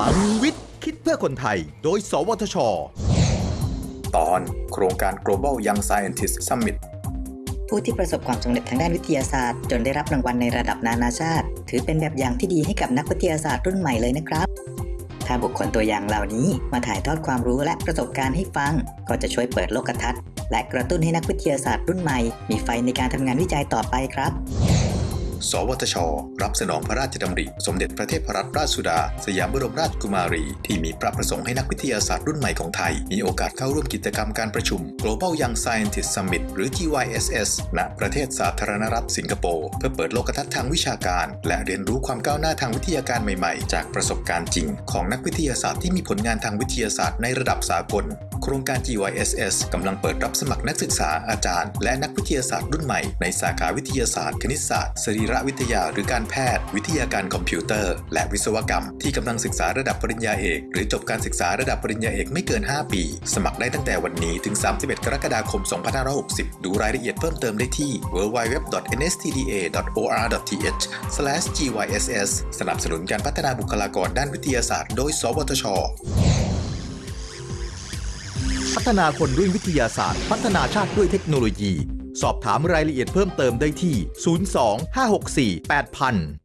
ลังวิทย์ คิดเพื่อคนไทย โดย สวทช ตอนโครงการ Global Young Scientist Summit ผู้ที่ประสบความสำเร็จทางด้านวิทยาศาสตร์ จนได้รับรางวัลในระดับนานาชาติ ถือเป็นแบบอย่างที่ดีให้กับนักวิทยาศาสตร์รุ่นใหม่เลยนะครับ ถ้าบุคคลตัวอย่างเหล่านี้มาถ่ายทอดความรู้และประสบการณ์ให้ฟัง ก็จะช่วยเปิดโลกทัศน์ และกระตุ้นให้นักวิทยาศาสตร์รุ่นใหม่ มีไฟในการทำงานวิจัยต่อไปครับ สวทช รับสนองพระราชดำริ สมเด็จพระเทพรัตนราชสุดา สยามบรมราชกุมารี ที่มีพระประสงค์ให้นักวิทยาศาสตร์รุ่นใหม่ของไทย มีโอกาสเข้าร่วมกิจกรรมการประชุม Global Young Scientist Summit หรือ GYSS ณ ประเทศสาธารณรัฐสิงคโปร์ เพื่อเปิดโลกทัศน์ทางวิชาการ และเรียนรู้ความก้าวหน้าทางวิทยาการใหม่ๆ จากประสบการณ์จริง ของนักวิทยาศาสตร์ที่มีผลงานทางวิทยาศาสตร์ในระดับสากลโครงการ GYSS กำลังเปิดรับสมัครนักศึกษาอาจารย์ และนักวิทยาศาสตร์รุ่นใหม่ในสาขาวิทยาศาสตร์ คณิตศาสตร์สรีรวิทยาหรือการแพทย์ วิทยาการคอมพิวเตอร์ และวิศวกรรม ที่กำลังศึกษาระดับปริญญาเอก หรือจบการศึกษาระดับปริญญาเอกไม่เกิน 5 ปี สมัครได้ตั้งแต่วันนี้ถึง 31 กรกฎาคม 2560 ดูรายละเอียดเพิ่มเติมได้ที่ www.nstda.or.th/gyss สนับสนุนการพัฒนาบุคลากรด้านวิทยาศาสตร์ โดย สวทช พัฒนาคนด้วยวิทยาศาสตร์ พัฒนาชาติด้วยเทคโนโลยี สอบถามรายละเอียดเพิ่มเติมได้ที่ 02 564 8000